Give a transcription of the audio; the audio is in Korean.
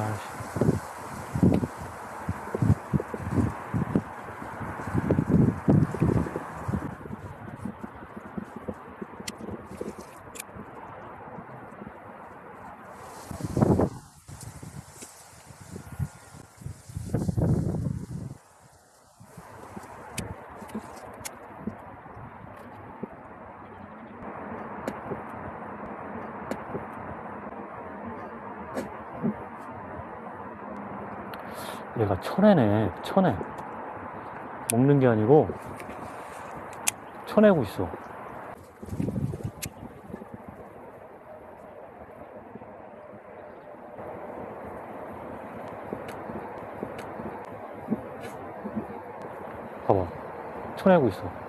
Maharaj. 얘가 쳐내네, 쳐내. 먹는 게 아니고, 쳐내고 있어. 봐봐. 쳐내고 있어.